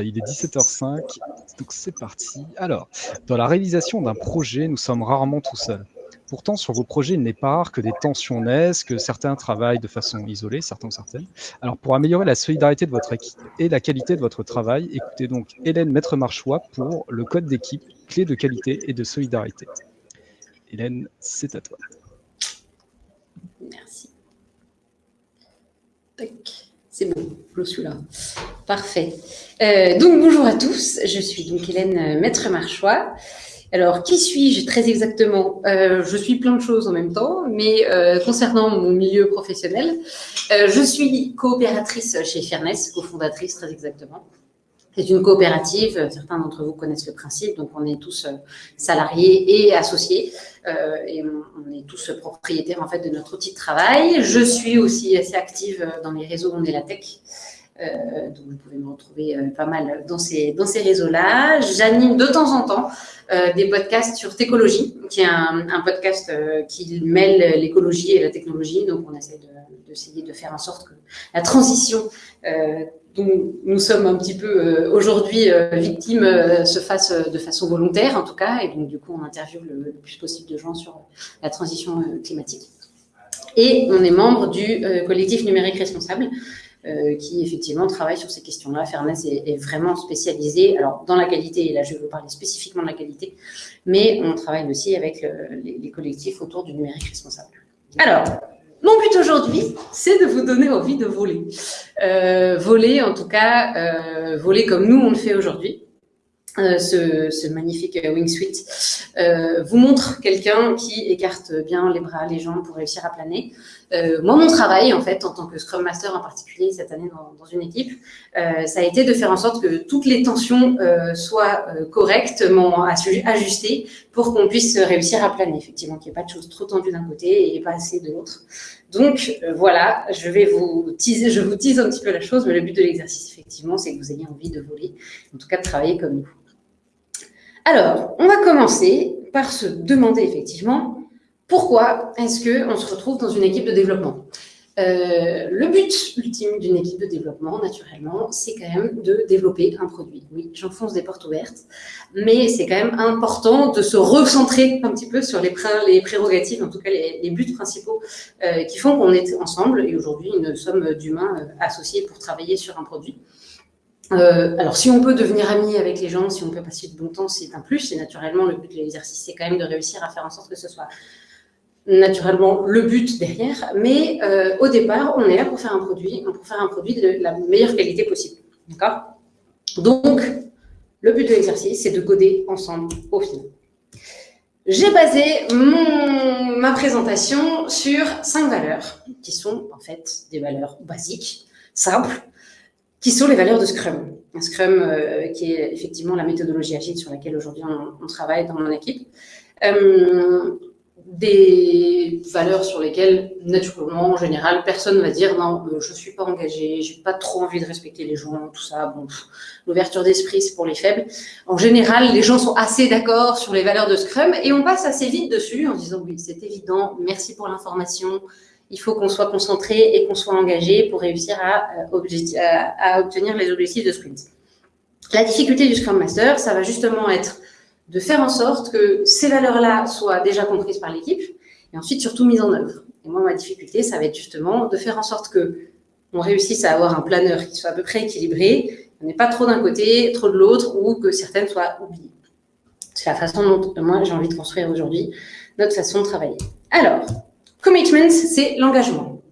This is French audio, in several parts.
Il est 17h05, donc c'est parti. Alors, dans la réalisation d'un projet, nous sommes rarement tout seuls. Pourtant, sur vos projets, il n'est pas rare que des tensions naissent, que certains travaillent de façon isolée, certains certaines. Alors, pour améliorer la solidarité de votre équipe et la qualité de votre travail, écoutez donc Hélène Maître-Marchois pour le code d'équipe, clé de qualité et de solidarité. Hélène, c'est à toi. Merci. C'est bon, je suis là. Parfait. Euh, donc, bonjour à tous. Je suis donc Hélène Maître-Marchois. Alors, qui suis-je très exactement? Euh, Je suis plein de choses en même temps, mais euh, concernant mon milieu professionnel, je suis coopératrice chez Fairness, cofondatrice très exactement. C'est une coopérative, certains d'entre vous connaissent le principe, donc on est tous salariés et associés, et on, est tous propriétaires en fait de notre outil de travail. Je suis aussi assez active dans les réseaux On est la tech, euh, donc vous pouvez me retrouver euh, pas mal dans ces, réseaux-là. J'anime de temps en temps euh, des podcasts sur Técologie, qui est un, podcast qui mêle l'écologie et la technologie. Donc on essaie d'essayer de, faire en sorte que la transition dont nous sommes un petit peu aujourd'hui victimes se fasse de façon volontaire en tout cas. Et donc du coup on interviewe le plus possible de gens sur la transition climatique. Et on est membre du collectif numérique responsable, euh, qui effectivement travaille sur ces questions-là. Fairness est, vraiment spécialisé alors dans la qualité, et là je vais vous parler spécifiquement de la qualité, mais on travaille aussi avec les, collectifs autour du numérique responsable. Alors, mon but aujourd'hui, c'est de vous donner envie de voler. Euh, voler, en tout cas, euh, voler comme nous on le fait aujourd'hui. Euh, ce, magnifique wingsuit euh, vous montre quelqu'un qui écarte bien les bras, les jambes pour réussir à planer. Euh, moi, mon travail, en fait, en tant que Scrum Master en particulier cette année dans, une équipe, euh, ça a été de faire en sorte que toutes les tensions euh, soient correctement ajustées pour qu'on puisse réussir à planer, effectivement, qu'il n'y ait pas de choses trop tendues d'un côté et pas assez de l'autre. Donc, voilà, je vais vous teaser, je vous tease un petit peu la chose, mais le but de l'exercice, effectivement, c'est que vous ayez envie de voler, en tout cas de travailler comme nous. Alors, on va commencer par se demander effectivement pourquoi est-ce qu'on se retrouve dans une équipe de développement? Euh, le but ultime d'une équipe de développement, naturellement, c'est quand même de développer un produit. Oui, j'enfonce des portes ouvertes, mais c'est quand même important de se recentrer un petit peu sur les, prérogatives, en tout cas les, buts principaux euh, qui font qu'on est ensemble. Et aujourd'hui, nous sommes d'humains euh, associés pour travailler sur un produit. Alors, si on peut devenir ami avec les gens, si on peut passer de bon temps, c'est un plus. Et naturellement, le but de l'exercice, c'est quand même de réussir à faire en sorte que ce soit naturellement le but derrière. Mais euh, au départ, on est là pour faire un produit, pour faire un produit de la meilleure qualité possible. D'accord? Donc, le but de l'exercice, c'est de coder ensemble au final. J'ai basé ma présentation sur cinq valeurs, qui sont en fait des valeurs basiques, simples, qui sont les valeurs de Scrum. Scrum euh, qui est effectivement la méthodologie agile sur laquelle aujourd'hui on, travaille dans mon équipe. Euh, des valeurs sur lesquelles, naturellement, en général, personne ne va dire non, euh, je ne suis pas engagé, j'ai pas trop envie de respecter les gens, tout ça. Bon, l'ouverture d'esprit, c'est pour les faibles. En général, les gens sont assez d'accord sur les valeurs de Scrum et on passe assez vite dessus en disant oui, c'est évident, merci pour l'information, il faut qu'on soit concentré et qu'on soit engagé pour réussir euh, à, obtenir les objectifs de sprint. La difficulté du Scrum Master, ça va justement être de faire en sorte que ces valeurs-là soient déjà comprises par l'équipe et ensuite surtout mises en œuvre. Et moi, ma difficulté, ça va être justement de faire en sorte que on réussisse à avoir un planeur qui soit à peu près équilibré, on n'est pas trop d'un côté, trop de l'autre, ou que certaines soient oubliées. C'est la façon dont moi j'ai envie de construire aujourd'hui notre façon de travailler. Alors, Commitment, c'est l'engagement.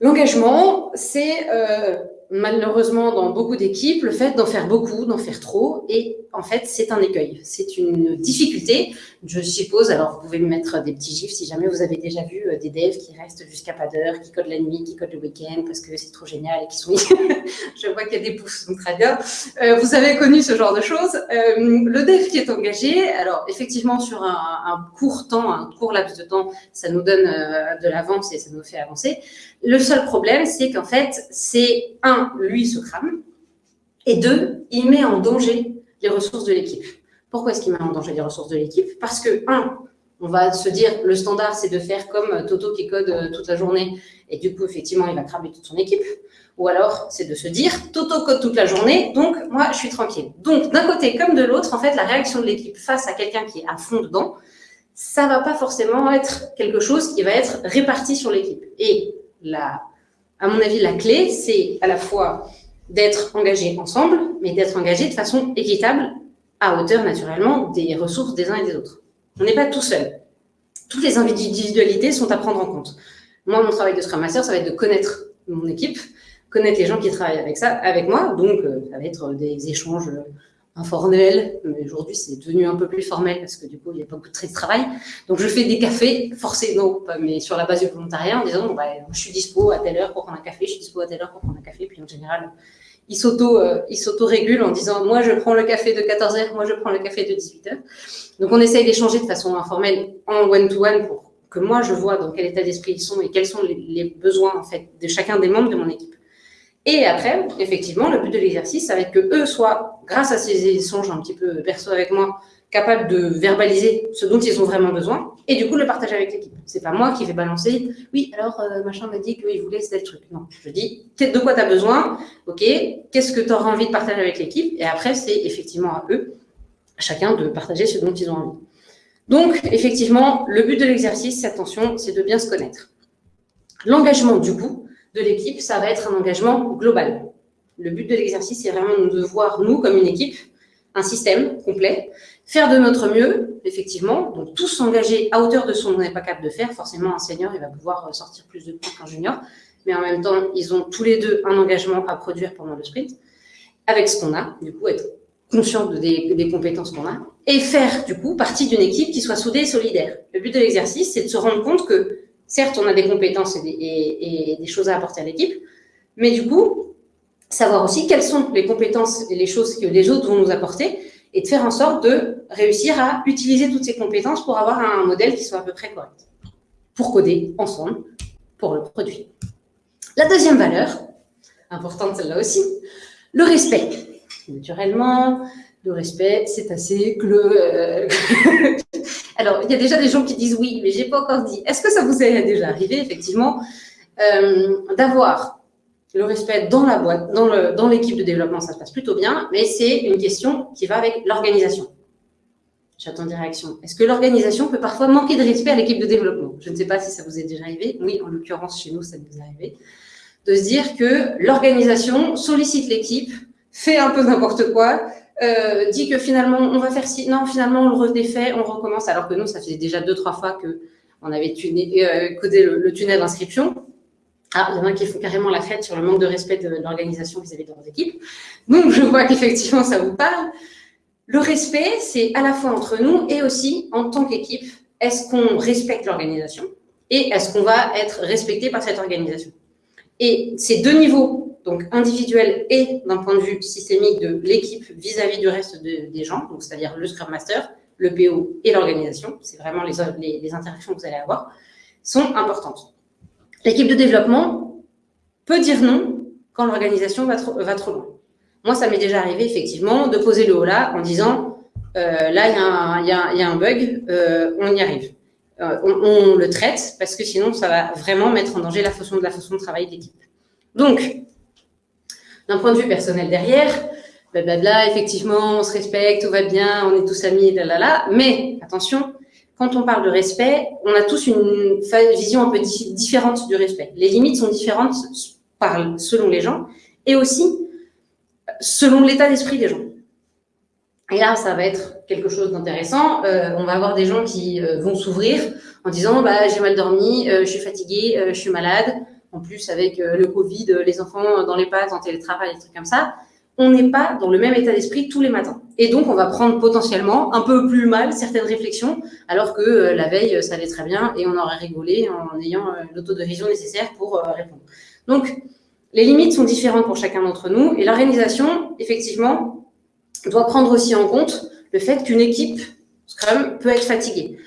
L'engagement, c'est euh, malheureusement dans beaucoup d'équipes, le fait d'en faire beaucoup, d'en faire trop, et en fait, c'est un écueil, c'est une difficulté, je suppose. Alors, vous pouvez me mettre des petits gifs si jamais vous avez déjà vu euh, des devs qui restent jusqu'à pas d'heure, qui codent la nuit, qui codent le week-end parce que c'est trop génial et qui sont... je vois qu'il y a des pouces, donc très bien. Euh, vous avez connu ce genre de choses. Euh, le dev qui est engagé, alors effectivement, sur un, court temps, un court laps de temps, ça nous donne de l'avance et ça nous fait avancer. Le seul problème, c'est qu'en fait, c'est un, lui se crame, et deux, il met en danger les ressources de l'équipe. Pourquoi est-ce qu'il met en danger les ressources de l'équipe? Parce que, un, On va se dire, le standard, c'est de faire comme Toto qui code toute la journée, et du coup, effectivement, il va cramer toute son équipe. Ou alors, c'est de se dire, Toto code toute la journée, donc moi, je suis tranquille. Donc, d'un côté comme de l'autre, en fait, la réaction de l'équipe face à quelqu'un qui est à fond dedans, ça va pas forcément être quelque chose qui va être réparti sur l'équipe. Et la, à mon avis, la clé, c'est à la fois d'être engagé ensemble, mais d'être engagé de façon équitable, à hauteur naturellement des ressources des uns et des autres. On n'est pas tout seul. Toutes les individualités sont à prendre en compte. Moi, mon travail de Scrum Master, ça va être de connaître mon équipe, connaître les gens qui travaillent avec ça, avec moi. Donc, euh, ça va être des échanges informel, mais aujourd'hui c'est devenu un peu plus formel parce que du coup il y a pas beaucoup de travail. Donc je fais des cafés, pas, mais sur la base du volontariat en disant bah, je suis dispo à telle heure pour prendre un café, je suis dispo à telle heure pour prendre un café, puis en général ils s'auto euh, s'auto-régulent en disant moi je prends le café de 14h, moi je prends le café de 18h. Donc on essaye d'échanger de façon informelle en one-to-one pour que moi je vois dans quel état d'esprit ils sont et quels sont les, les besoins en fait de chacun des membres de mon équipe. Et après, effectivement, le but de l'exercice, ça va être que eux soient, grâce à ces échanges un petit peu perso avec moi, capables de verbaliser ce dont ils ont vraiment besoin et du coup le partager avec l'équipe. C'est pas moi qui vais balancer. Oui, alors euh, machin m'a dit qu'il voulait tel truc. Non, je dis de quoi tu as besoin? Ok, qu'est-ce que tu auras envie de partager avec l'équipe? Et après, c'est effectivement à eux, chacun, de partager ce dont ils ont envie. Donc, effectivement, le but de l'exercice, attention, c'est de bien se connaître. L'engagement, du coup, de l'équipe, ça va être un engagement global. Le but de l'exercice, c'est vraiment de voir, nous, comme une équipe, un système complet, faire de notre mieux, effectivement, donc tous s'engager à hauteur de ce qu'on n'est pas capable de faire. Forcément, un senior, il va pouvoir sortir plus de points qu'un junior, mais en même temps, ils ont tous les deux un engagement à produire pendant le sprint, avec ce qu'on a, du coup, être conscient des, des compétences qu'on a, et faire, du coup, partie d'une équipe qui soit soudée et solidaire. Le but de l'exercice, c'est de se rendre compte que Certes, on a des compétences et des, choses à apporter à l'équipe, mais du coup, savoir aussi quelles sont les compétences et les choses que les autres vont nous apporter et de faire en sorte de réussir à utiliser toutes ces compétences pour avoir un modèle qui soit à peu près correct, pour coder ensemble pour le produit. La deuxième valeur, importante celle-là aussi, le respect. Naturellement, le respect, c'est assez que Alors, il y a déjà des gens qui disent oui, mais j'ai pas encore dit. Est-ce que ça vous est déjà arrivé, effectivement, euh, d'avoir le respect dans la boîte, dans l'équipe de développement, ça se passe plutôt bien, mais c'est une question qui va avec l'organisation. J'attends des réactions. Est-ce que l'organisation peut parfois manquer de respect à l'équipe de développement? Je ne sais pas si ça vous est déjà arrivé. Oui, en l'occurrence, chez nous, ça nous est arrivé. De se dire que l'organisation sollicite l'équipe, fait un peu n'importe quoi, euh, dit que finalement, on va faire si, non, finalement, on le redéfait, on recommence, alors que nous, ça faisait déjà deux, trois fois que on avait tuné, euh, codé le, tunnel d'inscription. Ah, il y en a qui font carrément la fête sur le manque de respect de, l'organisation vis-à-vis de leurs équipes. Donc, je vois qu'effectivement, ça vous parle. Le respect, c'est à la fois entre nous et aussi en tant qu'équipe. Est-ce qu'on respecte l'organisation et est-ce qu'on va être respecté par cette organisation? Et ces deux niveaux donc individuel et d'un point de vue systémique de l'équipe vis-à-vis du reste des gens, donc c'est-à-dire le Scrum Master, le PO et l'organisation, c'est vraiment les, les, interactions que vous allez avoir, sont importantes. L'équipe de développement peut dire non quand l'organisation va, trop, loin. Moi, ça m'est déjà arrivé effectivement de poser le haut là en disant euh, là, il y, a un bug, euh, on y arrive. Euh, on, le traite parce que sinon, ça va vraiment mettre en danger la façon de, la façon de travailler de l'équipe. Donc, d'un point de vue personnel derrière, blablabla, effectivement, on se respecte, tout va bien, on est tous amis, là. Mais attention, quand on parle de respect, on a tous une vision un peu différente du respect. Les limites sont différentes selon les gens et aussi selon l'état d'esprit des gens. Et là, ça va être quelque chose d'intéressant. Euh, on va avoir des gens qui euh, vont s'ouvrir en disant bah, j'ai mal dormi, euh, je suis fatigué, je suis malade, en plus avec euh, le Covid, euh, les enfants dans les pattes, en télétravail, des trucs comme ça, on n'est pas dans le même état d'esprit tous les matins. Et donc, on va prendre potentiellement un peu plus mal certaines réflexions, alors que euh, la veille, ça allait très bien et on aurait rigolé en ayant l'autodérision nécessaire pour répondre. Donc, les limites sont différentes pour chacun d'entre nous et l'organisation, effectivement, doit prendre aussi en compte le fait qu'une équipe Scrum peut être fatiguée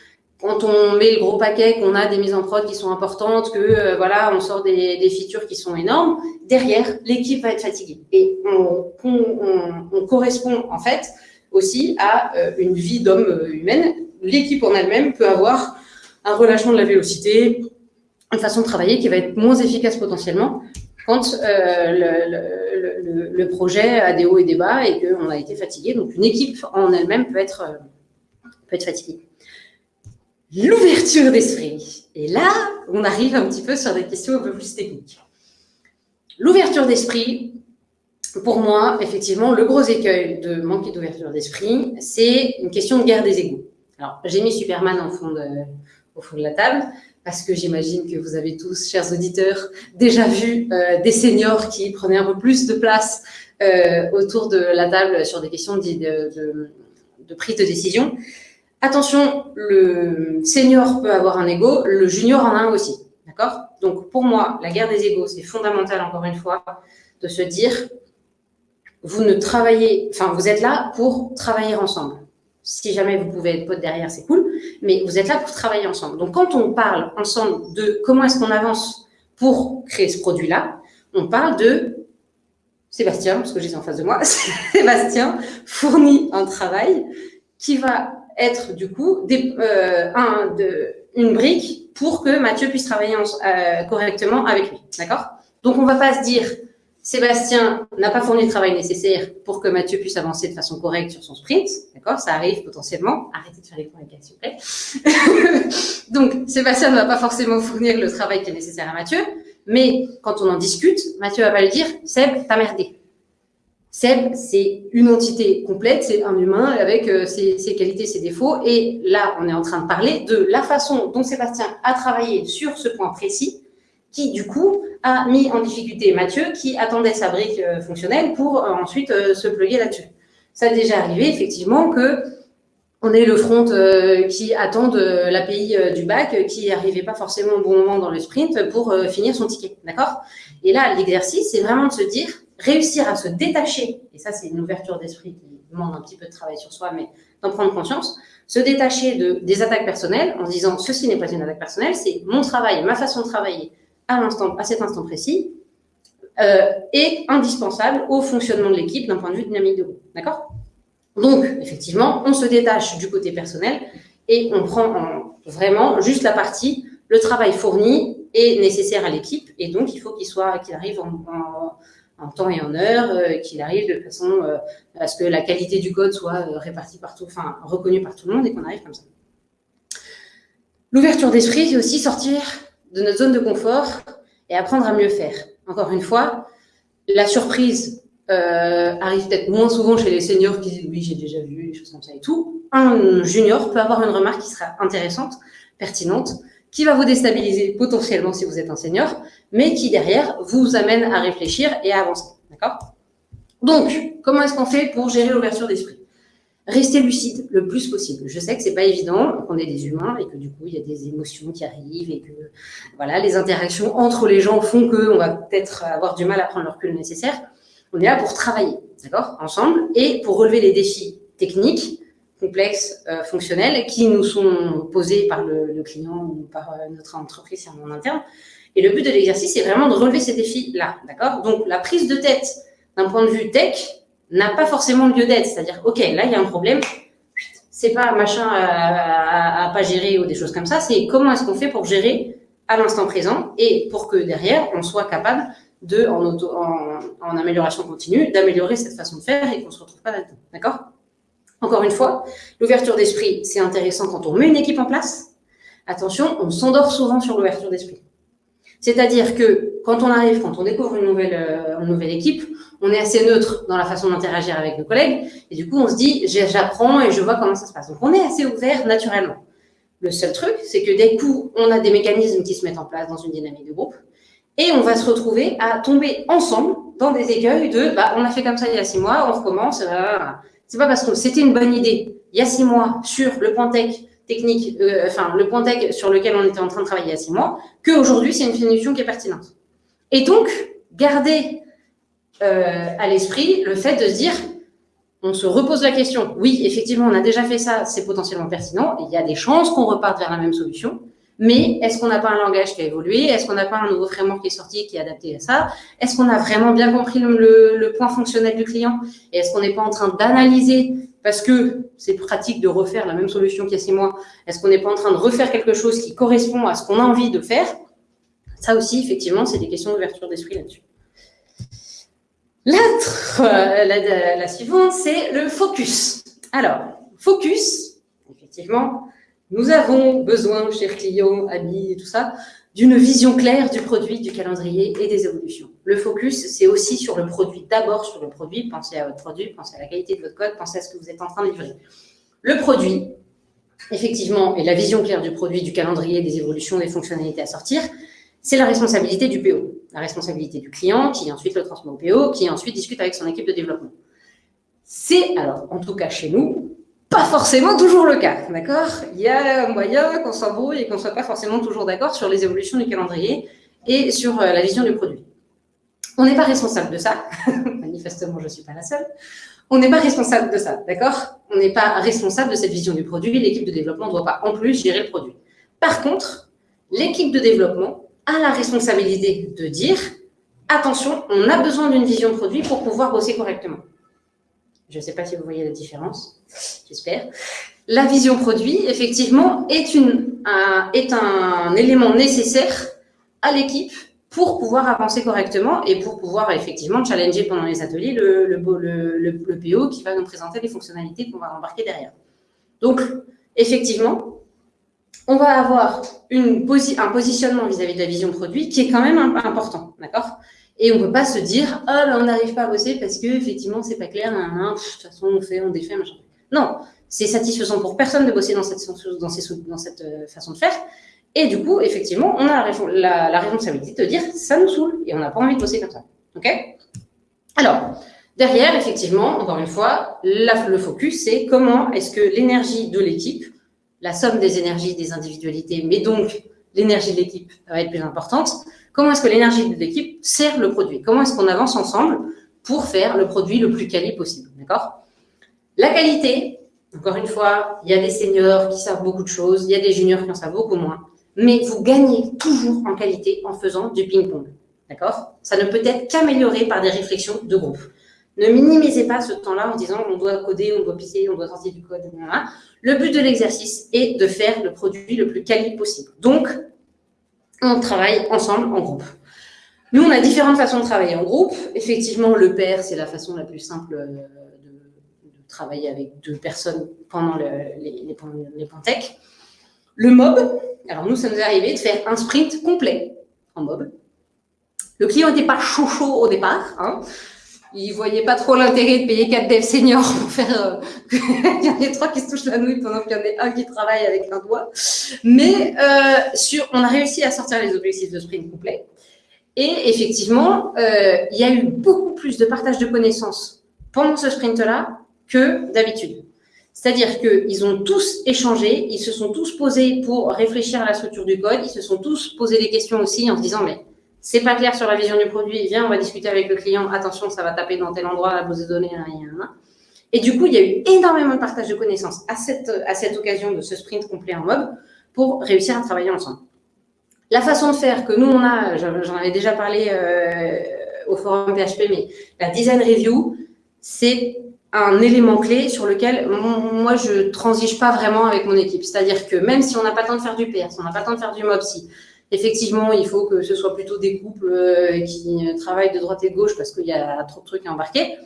quand on met le gros paquet, qu'on a des mises en prod qui sont importantes, que euh, voilà, on sort des, des, features qui sont énormes, derrière, l'équipe va être fatiguée. Et on, on, on, correspond en fait aussi à euh, une vie d'homme euh, humaine l'équipe en elle-même peut avoir un relâchement de la vélocité, une façon de travailler qui va être moins efficace potentiellement quand euh, le, le, projet a des hauts et des bas et qu'on a été fatigué. Donc, une équipe en elle-même peut être, peut être fatiguée. L'ouverture d'esprit. Et là, on arrive un petit peu sur des questions un peu plus techniques. L'ouverture d'esprit, pour moi, effectivement, le gros écueil de manquer d'ouverture d'esprit, c'est une question de guerre des égaux. Alors, j'ai mis Superman au fond de la table, parce que j'imagine que vous avez tous, chers auditeurs, déjà vu euh, des seniors qui prenaient un peu plus de place euh, autour de la table sur des questions de, prise de décision. Attention, le senior peut avoir un ego, le junior en a un aussi. D'accord? Donc, pour moi, la guerre des égaux, c'est fondamental, encore une fois, de se dire, vous ne travaillez, enfin, vous êtes là pour travailler ensemble. Si jamais vous pouvez être pote derrière, c'est cool, mais vous êtes là pour travailler ensemble. Donc, quand on parle ensemble de comment est-ce qu'on avance pour créer ce produit-là, on parle de Sébastien, parce que j'ai en face de moi, Sébastien fournit un travail qui va être du coup euh, de, une brique pour que Mathieu puisse travailler euh, correctement avec lui. D'accord? Donc, on ne va pas se dire Sébastien n'a pas fourni le travail nécessaire pour que Mathieu puisse avancer de façon correcte sur son sprint. D'accord? Ça arrive potentiellement. Arrêtez de faire les points avec s'il vous plaît. Donc, Sébastien ne va pas forcément fournir le travail qui est nécessaire à Mathieu. Mais quand on en discute, Mathieu va pas lui dire Seb, t'as merdé. Seb, c'est une entité complète, c'est un humain avec euh, ses, qualités, ses défauts. Et là, on est en train de parler de la façon dont Sébastien a travaillé sur ce point précis qui du coup a mis en difficulté Mathieu qui attendait sa brique euh, fonctionnelle pour euh, ensuite se pluguer là-dessus. Ça a déjà arrivé effectivement que on ait le front qui attend l'API du bac qui n'arrivait pas forcément au bon moment dans le sprint pour finir son ticket. D'accord? Et là, l'exercice, c'est vraiment de se dire, réussir à se détacher, et ça c'est une ouverture d'esprit qui demande un petit peu de travail sur soi, mais d'en prendre conscience, se détacher de, des attaques personnelles en se disant, ceci n'est pas une attaque personnelle, c'est mon travail, ma façon de travailler, à, à cet instant précis euh, est indispensable au fonctionnement de l'équipe d'un point de vue dynamique de groupe. D'accord? Donc, effectivement, on se détache du côté personnel et on prend vraiment juste la partie, le travail fourni est nécessaire à l'équipe et donc il faut qu'il soit, qu'il arrive en, temps et en heure, euh, qu'il arrive de façon euh, à ce que la qualité du code soit euh, répartie partout, enfin reconnue par tout le monde et qu'on arrive comme ça. L'ouverture d'esprit, c'est aussi sortir de notre zone de confort et apprendre à mieux faire. Encore une fois, la surprise arrive peut-être moins souvent chez les seniors qui disent oui, j'ai déjà vu, des choses comme ça et tout. Un junior peut avoir une remarque qui sera intéressante, pertinente, qui va vous déstabiliser potentiellement si vous êtes un senior, mais qui derrière vous amène à réfléchir et à avancer. D'accord? Donc, comment est-ce qu'on fait pour gérer l'ouverture d'esprit? Rester lucide le plus possible. Je sais que c'est pas évident, qu'on est des humains et que du coup il y a des émotions qui arrivent et que voilà les interactions entre les gens font que on va peut-être avoir du mal à prendre le recul nécessaire. On est là pour travailler, d'accord, ensemble et pour relever les défis techniques, complexes, euh, fonctionnels qui nous sont posés par le, le client ou par euh, notre entreprise en interne. Et le but de l'exercice, c'est vraiment de relever ces défis-là, d'accord? Donc la prise de tête d'un point de vue tech, n'a pas forcément lieu d'être. C'est-à-dire, OK, là, il y a un problème. C'est pas machin à, à, pas gérer ou des choses comme ça. C'est comment est-ce qu'on fait pour gérer à l'instant présent et pour que derrière, on soit capable de, en, auto, en, en amélioration continue, d'améliorer cette façon de faire et qu'on se retrouve pas là-dedans. D'accord? Encore une fois, l'ouverture d'esprit, c'est intéressant quand on met une équipe en place. Attention, on s'endort souvent sur l'ouverture d'esprit. C'est-à-dire que quand on arrive, quand on découvre une nouvelle, euh, une nouvelle équipe, on est assez neutre dans la façon d'interagir avec nos collègues. Et du coup, on se dit, j'apprends et je vois comment ça se passe. Donc, on est assez ouvert naturellement. Le seul truc, c'est que dès coup, on a des mécanismes qui se mettent en place dans une dynamique de groupe. Et on va se retrouver à tomber ensemble dans des écueils de, bah, on a fait comme ça il y a six mois, on recommence. C'est pas parce que c'était une bonne idée il y a six mois sur le point tech technique, euh, enfin, le point tech sur lequel on était en train de travailler il y a six mois, qu'aujourd'hui, c'est une solution qui est pertinente. Et donc, garder euh, à l'esprit le fait de se dire, on se repose la question, oui, effectivement, on a déjà fait ça, c'est potentiellement pertinent, il y a des chances qu'on reparte vers la même solution, Mais est-ce qu'on n'a pas un langage qui a évolué? Est-ce qu'on n'a pas un nouveau framework qui est sorti qui est adapté à ça? Est-ce qu'on a vraiment bien compris le, point fonctionnel du client? Et est-ce qu'on n'est pas en train d'analyser? Parce que c'est pratique de refaire la même solution qu'il y a six mois. Est-ce qu'on n'est pas en train de refaire quelque chose qui correspond à ce qu'on a envie de faire? Ça aussi, effectivement, c'est des questions d'ouverture d'esprit là-dessus. La, la, la suivante, c'est le focus. Alors, focus, effectivement, nous avons besoin, chers clients, amis et tout ça, d'une vision claire du produit, du calendrier et des évolutions. Le focus, c'est aussi sur le produit. D'abord sur le produit, pensez à votre produit, pensez à la qualité de votre code, pensez à ce que vous êtes en train de livrer. Le produit, effectivement, et la vision claire du produit, du calendrier, des évolutions, des fonctionnalités à sortir, c'est la responsabilité du PO, la responsabilité du client qui ensuite le transmet au PO, qui ensuite discute avec son équipe de développement. C'est, alors, en tout cas chez nous, pas forcément toujours le cas, d'accord? Il y a moyen qu'on s'embrouille et qu'on ne soit pas forcément toujours d'accord sur les évolutions du calendrier et sur euh, la vision du produit. On n'est pas responsable de ça, manifestement je ne suis pas la seule, on n'est pas responsable de ça, d'accord? On n'est pas responsable de cette vision du produit, l'équipe de développement ne doit pas en plus gérer le produit. Par contre, l'équipe de développement a la responsabilité de dire, attention, on a besoin d'une vision produit pour pouvoir bosser correctement. Je ne sais pas si vous voyez la différence, j'espère. La vision produit, effectivement, est, un, élément nécessaire à l'équipe pour pouvoir avancer correctement et pour pouvoir effectivement challenger pendant les ateliers le, PO qui va nous présenter les fonctionnalités qu'on va embarquer derrière. Donc, effectivement, on va avoir un positionnement vis-à-vis -vis de la vision produit qui est quand même important, d'accord? Et on ne peut pas se dire, ah, ben, on n'arrive pas à bosser parce que effectivement, c'est pas clair, de toute façon, on fait, on défait, machin. Non, c'est satisfaisant pour personne de bosser dans cette, euh, façon de faire. Et du coup, effectivement, on a la, la, responsabilité de dire, ça nous saoule et on n'a pas envie de bosser comme ça. OK? Alors, derrière, effectivement, encore une fois, le focus, c'est comment est-ce que l'énergie de l'équipe, la somme des énergies des individualités, mais donc l'énergie de l'équipe va être plus importante, Comment est-ce que l'énergie de l'équipe sert le produit? Comment est-ce qu'on avance ensemble pour faire le produit le plus quali possible D'accord? La qualité, encore une fois, il y a des seniors qui savent beaucoup de choses, il y a des juniors qui en savent beaucoup moins, mais vous gagnez toujours en qualité en faisant du ping-pong. D'accord? Ça ne peut être qu'amélioré par des réflexions de groupe. Ne minimisez pas ce temps-là en disant on doit coder, on doit pisser, on doit sortir du code. Le but de l'exercice est de faire le produit le plus quali possible. Donc, on travaille ensemble en groupe. Nous, on a différentes façons de travailler en groupe. Effectivement, le pair, c'est la façon la plus simple euh, de, travailler avec deux personnes pendant les, les, les. Le mob, alors nous, ça nous est arrivé de faire un sprint complet en mob. Le client n'était pas chaud chaud au départ. Hein ils voyaient pas trop l'intérêt de payer quatre devs seniors pour faire euh, il y en ait trois qui se touchent la nouille pendant qu'il y en ait un qui travaille avec un doigt. Mais euh, sur, on a réussi à sortir les objectifs de sprint complet. Et effectivement, euh, il y a eu beaucoup plus de partage de connaissances pendant ce sprint-là que d'habitude. C'est-à-dire qu'ils ont tous échangé, ils se sont tous posés pour réfléchir à la structure du code, ils se sont tous posé des questions aussi en se disant, mais c'est pas clair sur la vision du produit, viens, on va discuter avec le client, attention, ça va taper dans tel endroit, la base de données, Et du coup, il y a eu énormément de partage de connaissances à cette, à cette occasion de ce sprint complet en mob pour réussir à travailler ensemble. La façon de faire que nous, on a, j'en avais déjà parlé euh, au forum PHP, mais la design review, c'est un élément clé sur lequel moi, je transige pas vraiment avec mon équipe. C'est-à-dire que même si on n'a pas le temps de faire du PR, si on n'a pas le temps de faire du MobSy, Effectivement, il faut que ce soit plutôt des couples euh, qui travaillent de droite et de gauche parce qu'il y a trop de trucs à embarquer.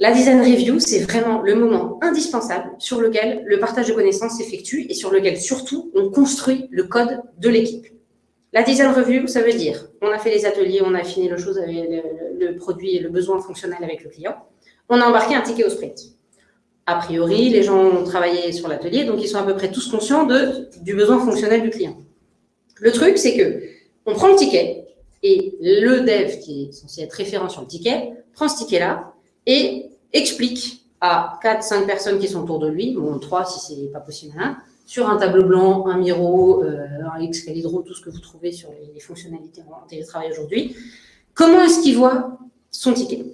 La design review, c'est vraiment le moment indispensable sur lequel le partage de connaissances s'effectue et sur lequel surtout on construit le code de l'équipe. La design review, ça veut dire, on a fait les ateliers, on a affiné le, chose avec le, produit et le besoin fonctionnel avec le client. On a embarqué un ticket au sprint. A priori, les gens ont travaillé sur l'atelier, donc ils sont à peu près tous conscients du besoin fonctionnel du client. Le truc, c'est que on prend le ticket et le dev qui est censé être référent sur le ticket prend ce ticket-là et explique à 4-5 personnes qui sont autour de lui, bon 3 si c'est pas possible, hein, sur un tableau blanc, un Miro, euh, un Excalibur, tout ce que vous trouvez sur les, fonctionnalités en télétravail aujourd'hui, comment est-ce qu'il voit son ticket?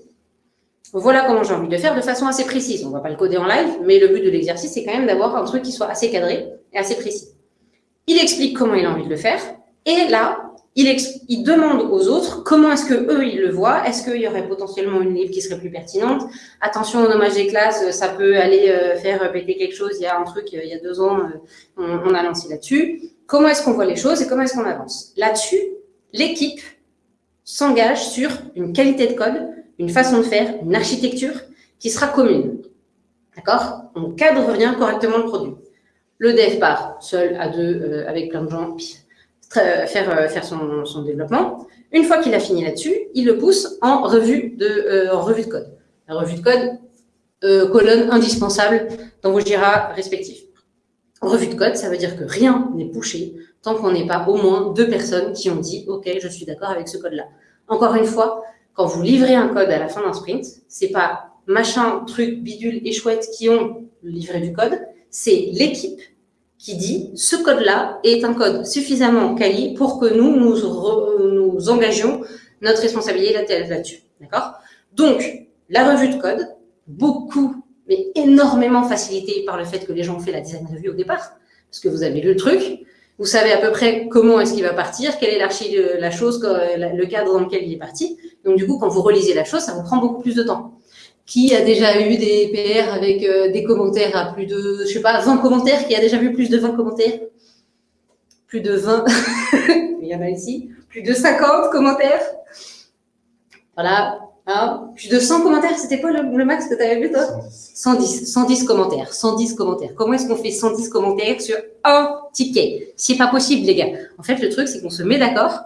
Voilà comment j'ai envie de le faire de façon assez précise. On ne va pas le coder en live, mais le but de l'exercice, c'est quand même d'avoir un truc qui soit assez cadré et assez précis. Il explique comment il a envie de le faire, et là, il, il demande aux autres comment est-ce que eux ils le voient. Est-ce qu'il y aurait potentiellement une livre qui serait plus pertinente? Attention au nommage des classes, ça peut aller euh, faire péter quelque chose. Il y a un truc, il y a deux ans, euh, on, on a lancé là-dessus. Comment est-ce qu'on voit les choses et comment est-ce qu'on avance? Là-dessus, l'équipe s'engage sur une qualité de code, une façon de faire, une architecture qui sera commune. D'accord? On cadre bien correctement le produit. Le dev part seul, à deux, euh, avec plein de gens, faire, euh, faire son, son, développement. Une fois qu'il a fini là-dessus, il le pousse en revue de, euh, en revue de code. La revue de code, colonne indispensable dans vos Jira respectifs. Revue de code, ça veut dire que rien n'est pushé tant qu'on n'est pas au moins deux personnes qui ont dit « Ok, je suis d'accord avec ce code-là ». Encore une fois, quand vous livrez un code à la fin d'un sprint, c'est pas machin, truc, bidule et chouette qui ont livré du code, c'est l'équipe qui dit ce code-là est un code suffisamment quali pour que nous nous, engagions notre responsabilité là-dessus. D'accord? Donc, la revue de code, beaucoup, mais énormément facilitée par le fait que les gens ont fait la design review au départ, parce que vous avez lu le truc, vous savez à peu près comment est-ce qu'il va partir, quelle est l'archi la chose, le cadre dans lequel il est parti. Donc, du coup, quand vous relisez la chose, ça vous prend beaucoup plus de temps qui a déjà eu des PR avec euh, des commentaires à plus de, je sais pas, 20 commentaires, qui a déjà vu plus de 20 commentaires? Plus de 20, il y en a ici, plus de 50 commentaires. Voilà, hein? plus de 100 commentaires, c'était quoi le, max que tu avais vu toi? 110. 110 commentaires, 110 commentaires. Comment est-ce qu'on fait 110 commentaires sur un ticket? C'est pas possible les gars. En fait, le truc, c'est qu'on se met d'accord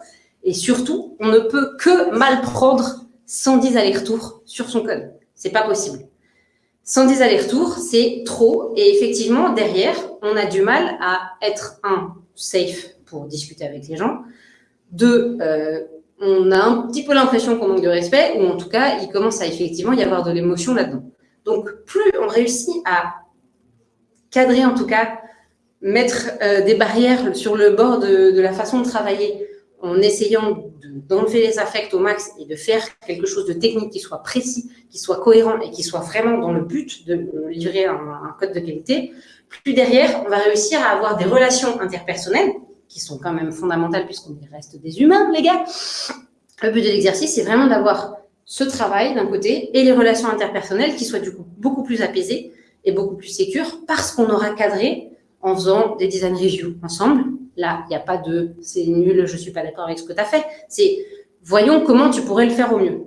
et surtout, on ne peut que mal prendre 110 allers-retours sur son code. C'est pas possible. 110 allers-retours, c'est trop. Et effectivement, derrière, on a du mal à être, un, safe pour discuter avec les gens. Deux, euh, on a un petit peu l'impression qu'on manque de respect, ou en tout cas, il commence à effectivement y avoir de l'émotion là-dedans. Donc, plus on réussit à cadrer, en tout cas, mettre euh, des barrières sur le bord de la façon de travailler, en essayant d'enlever les affects au max et de faire quelque chose de technique qui soit précis, qui soit cohérent et qui soit vraiment dans le but de livrer un, code de qualité, plus derrière, on va réussir à avoir des relations interpersonnelles qui sont quand même fondamentales puisqu'on reste des humains, les gars. Le but de l'exercice, c'est vraiment d'avoir ce travail d'un côté et les relations interpersonnelles qui soient du coup beaucoup plus apaisées et beaucoup plus sécures parce qu'on aura cadré en faisant des design reviews ensemble, Là, il n'y a pas de « c'est nul, je ne suis pas d'accord avec ce que tu as fait ». C'est « voyons comment tu pourrais le faire au mieux ».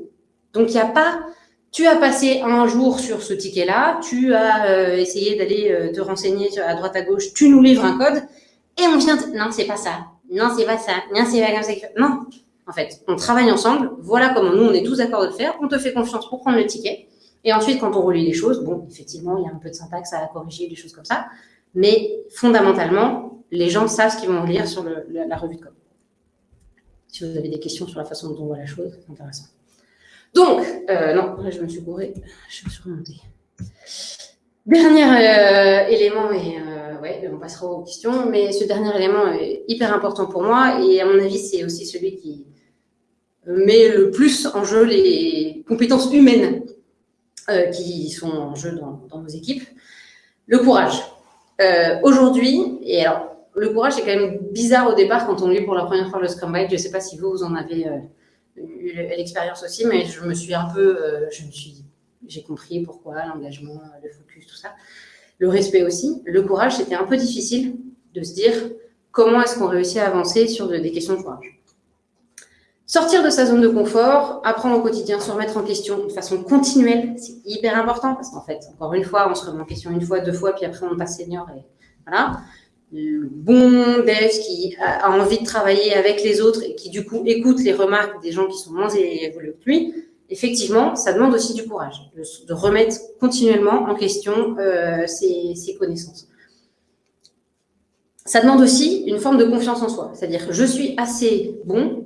Donc, il n'y a pas « tu as passé un jour sur ce ticket-là, tu as euh, essayé d'aller euh, te renseigner à droite à gauche, tu nous livres un code et on vient… Non, c'est pas ça. Non, c'est pas ça. Non, c'est pas comme ça. Non. En fait, on travaille ensemble. Voilà comment nous, on est tous d'accord de le faire. On te fait confiance pour prendre le ticket. Et ensuite, quand on relit les choses, bon, effectivement, il y a un peu de syntaxe à corriger, des choses comme ça. Mais fondamentalement, les gens savent ce qu'ils vont lire sur la, revue de code. Si vous avez des questions sur la façon dont on voit la chose, c'est intéressant. Donc, euh, non, je me suis gourée, je me suis remontée. Dernier euh, élément, et euh, ouais, on passera aux questions, mais ce dernier élément est hyper important pour moi, et à mon avis, c'est aussi celui qui met le plus en jeu les compétences humaines qui sont en jeu dans nos équipes. Le courage. Aujourd'hui, et alors le courage, c'est quand même bizarre au départ quand on lit pour la première fois le Scrum Guide. Je ne sais pas si vous, vous en avez euh, eu l'expérience aussi, mais je me suis un peu, euh, j'ai compris pourquoi l'engagement, le focus, tout ça. Le respect aussi. Le courage, c'était un peu difficile de se dire comment est-ce qu'on réussit à avancer sur des questions de courage. Sortir de sa zone de confort, apprendre au quotidien, se remettre en question de façon continuelle, c'est hyper important parce qu'en fait, encore une fois, on se remet en question une fois, deux fois, puis après on passe senior et voilà le bon dev qui a envie de travailler avec les autres et qui du coup écoute les remarques des gens qui sont moins évolués que lui, effectivement, ça demande aussi du courage, de, remettre continuellement en question euh, ses, connaissances. Ça demande aussi une forme de confiance en soi, c'est-à-dire je suis assez bon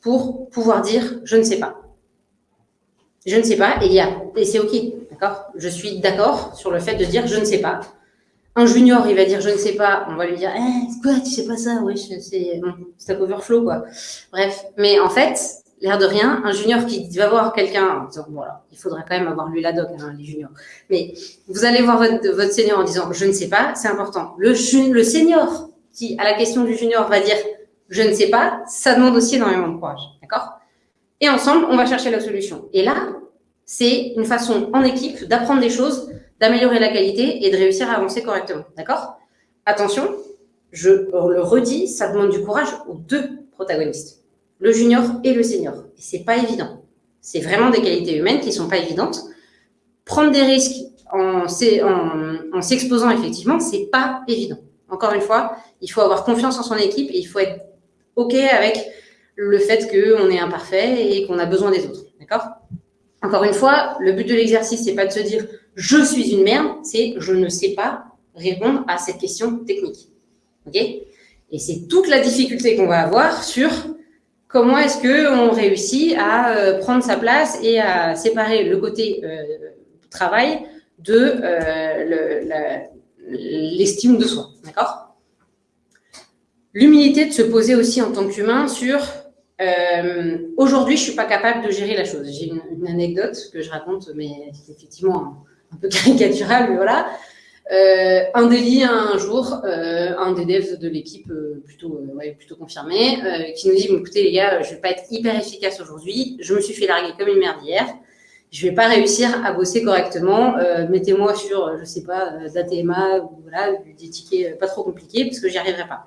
pour pouvoir dire « je ne sais pas ». Je ne sais pas, et, et c'est OK, d'accord? Je suis d'accord sur le fait de dire « je ne sais pas ». Un junior, il va dire je ne sais pas, on va lui dire eh, quoi, tu sais pas ça, oui, c'est un overflow quoi. Bref, mais en fait, l'air de rien, un junior qui va voir quelqu'un en disant voilà, il faudrait quand même avoir lu la doc, hein, les juniors. Mais vous allez voir votre, votre senior en disant je ne sais pas, c'est important. Le, le senior qui, à la question du junior, va dire je ne sais pas, ça demande aussi énormément de courage. D'accord? Et ensemble, on va chercher la solution. Et là, c'est une façon en équipe d'apprendre des choses, d'améliorer la qualité et de réussir à avancer correctement. D'accord? Attention, je le redis, ça demande du courage aux deux protagonistes, le junior et le senior. Et c'est pas évident. C'est vraiment des qualités humaines qui sont pas évidentes. Prendre des risques en, en, s'exposant effectivement, c'est pas évident. Encore une fois, il faut avoir confiance en son équipe et il faut être OK avec le fait qu'on est imparfait et qu'on a besoin des autres. D'accord? Encore une fois, le but de l'exercice, c'est pas de se dire je suis une merde, c'est je ne sais pas répondre à cette question technique. OK? Et c'est toute la difficulté qu'on va avoir sur comment est-ce qu'on réussit à euh, prendre sa place et à séparer le côté euh, travail de euh, l'estime de soi. D'accord? L'humilité de se poser aussi en tant qu'humain sur euh, aujourd'hui, je suis pas capable de gérer la chose. J'ai une, anecdote que je raconte, mais c'est effectivement un, peu caricatural, mais voilà. Euh, un délit un jour, euh, un des devs de l'équipe euh, plutôt, euh, ouais, plutôt confirmé, euh, qui nous dit bon, écoutez les gars, je vais pas être hyper efficace aujourd'hui. Je me suis fait larguer comme une merde hier. Je vais pas réussir à bosser correctement. Mettez-moi sur, je sais pas, d'ATMA ou voilà, des tickets pas trop compliqués parce que j'y arriverai pas.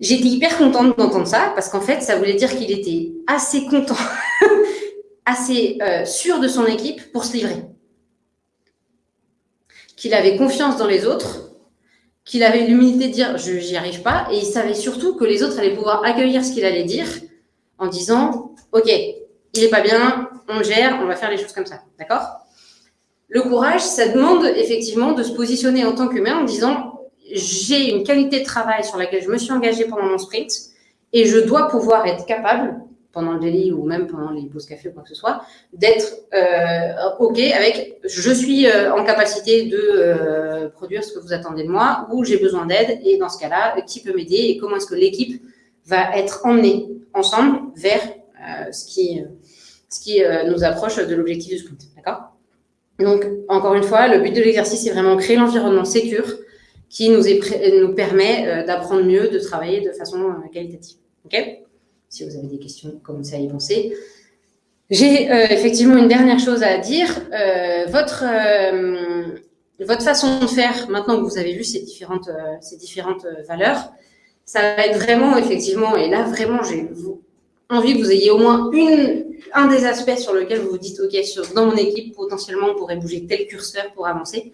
J'étais hyper contente d'entendre ça parce qu'en fait, ça voulait dire qu'il était assez content, assez euh, sûr de son équipe pour se livrer. Qu'il avait confiance dans les autres, qu'il avait l'humilité de dire je n'y arrive pas et il savait surtout que les autres allaient pouvoir accueillir ce qu'il allait dire en disant ok, il est pas bien, on le gère, on va faire les choses comme ça. D'accord? Le courage, ça demande effectivement de se positionner en tant qu'humain en disant j'ai une qualité de travail sur laquelle je me suis engagée pendant mon sprint et je dois pouvoir être capable, pendant le délit ou même pendant les pauses café ou quoi que ce soit, d'être euh, OK avec je suis euh, en capacité de euh, produire ce que vous attendez de moi ou j'ai besoin d'aide et dans ce cas-là, qui peut m'aider et comment est-ce que l'équipe va être emmenée ensemble vers ce qui, ce qui nous approche de l'objectif du sprint. D'accord? Donc, encore une fois, le but de l'exercice, c'est vraiment créer l'environnement sécure qui nous, permet euh, d'apprendre mieux, de travailler de façon euh, qualitative. Ok? Si vous avez des questions, commencez à y penser. J'ai euh, effectivement une dernière chose à dire. votre, votre façon de faire, maintenant que vous avez vu ces différentes, ces différentes valeurs, ça va être vraiment, effectivement, et là, vraiment, j'ai envie que vous ayez au moins une, un des aspects sur lequel vous vous dites, OK, dans mon équipe, potentiellement, on pourrait bouger tel curseur pour avancer.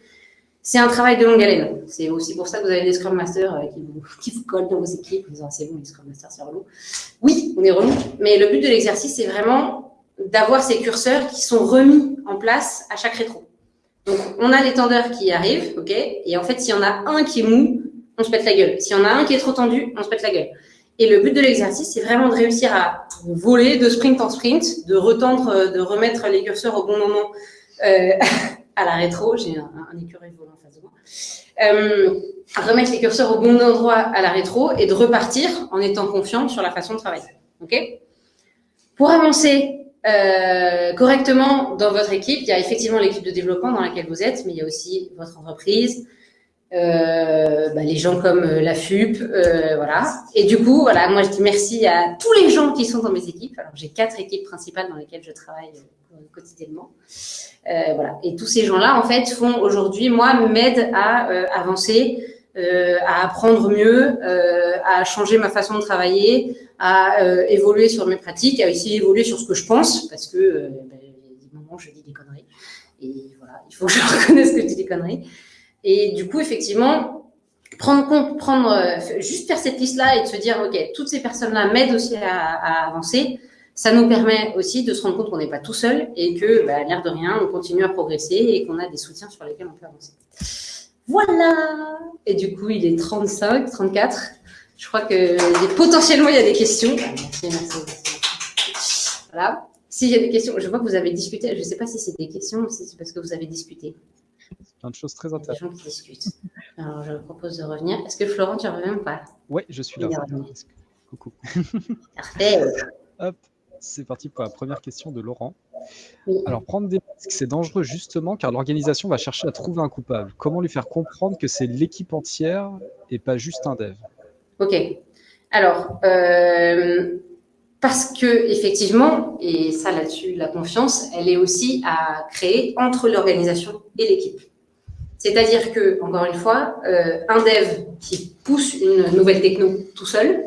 C'est un travail de longue haleine. C'est aussi pour ça que vous avez des Scrum Masters euh, qui, vous, qui vous collent dans vos équipes en c'est bon, les Scrum Masters, c'est relou. Oui, on est relou, mais le but de l'exercice, c'est vraiment d'avoir ces curseurs qui sont remis en place à chaque rétro. Donc, on a l'étendeur qui arrive, ok Et en fait, s'il y en a un qui est mou, on se pète la gueule. S'il y en a un qui est trop tendu, on se pète la gueule. Et le but de l'exercice, c'est vraiment de réussir à voler de sprint en sprint, de retendre, euh, de remettre les curseurs au bon moment euh, à la rétro. J'ai un, un écureuil volant en face de moi. Euh, remettre les curseurs au bon endroit à la rétro et de repartir en étant confiant sur la façon de travailler. Ok? Pour avancer euh, correctement dans votre équipe, il y a effectivement l'équipe de développement dans laquelle vous êtes, mais il y a aussi votre entreprise, bah, les gens comme euh, la FUP, euh, voilà. Et du coup, voilà, moi je dis merci à tous les gens qui sont dans mes équipes. Alors j'ai quatre équipes principales dans lesquelles je travaille euh, quotidiennement. Euh, voilà. Et tous ces gens-là, en fait, font aujourd'hui, moi, m'aident à euh, avancer, euh, à apprendre mieux, à changer ma façon de travailler, à évoluer sur mes pratiques, à essayer d'évoluer sur ce que je pense, parce que ben, il y a des moments où je dis des conneries. Et voilà, il faut que je reconnaisse que je dis des conneries. Et du coup, effectivement, prendre compte, prendre, juste faire cette liste-là et de se dire, OK, toutes ces personnes-là m'aident aussi à, avancer ça nous permet aussi de se rendre compte qu'on n'est pas tout seul et que, bah, l'air de rien, on continue à progresser et qu'on a des soutiens sur lesquels on peut avancer. Voilà Et du coup, il est 35, 34. Je crois que potentiellement, il y a des questions. Merci, merci, Voilà. S'il y a des questions, je vois que vous avez discuté. Je ne sais pas si c'est des questions ou si c'est parce que vous avez discuté. Plein de choses très intéressantes. Gens discutent. Alors, je propose de revenir. Est-ce que Florent, tu reviens ou pas? Oui, je suis là. Coucou. Parfait. Hop. C'est parti pour la première question de Laurent. Alors, prendre des risques, c'est dangereux justement car l'organisation va chercher à trouver un coupable. Comment lui faire comprendre que c'est l'équipe entière et pas juste un dev? Ok. Alors, euh, parce que effectivement, et ça là-dessus, la confiance, elle est aussi à créer entre l'organisation et l'équipe. C'est-à-dire que, encore une fois, euh, un dev qui pousse une nouvelle techno tout seul,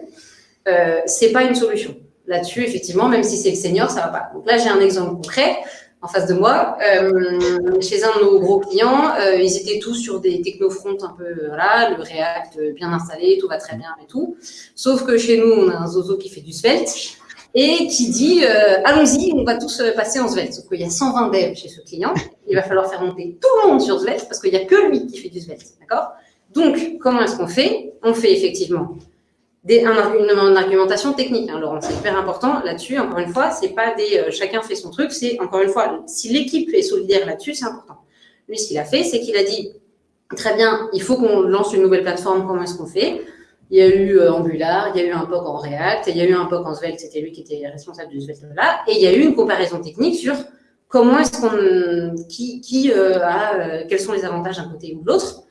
euh, c'est pas une solution. Là-dessus, effectivement, même si c'est le senior, ça va pas. Donc là, j'ai un exemple concret en face de moi. Euh, chez un de nos gros clients, euh, ils étaient tous sur des technofronts un peu, voilà, le React bien installé, tout va très bien et tout. Sauf que chez nous, on a un Zozo qui fait du Svelte et qui dit euh, allons-y, on va tous passer en Svelte. Sauf qu'il y a 120 devs chez ce client, il va falloir faire monter tout le monde sur Svelte parce qu'il n'y a que lui qui fait du Svelte, d'accord? Donc, comment est-ce qu'on fait? On fait effectivement des, un, une, argumentation technique, hein, Laurent, c'est hyper important là-dessus. Encore une fois, c'est pas des euh, chacun fait son truc, c'est encore une fois, si l'équipe est solidaire là-dessus, c'est important. Lui, ce qu'il a fait, c'est qu'il a dit très bien, il faut qu'on lance une nouvelle plateforme, comment est-ce qu'on fait? Il y a eu euh, Angular, il y a eu un POC en React, il y a eu un POC en Svelte, c'était lui qui était responsable du Svelte là, et il y a eu une comparaison technique sur comment est-ce qu'on, qui, qui euh, a, quels sont les avantages d'un côté ou de l'autre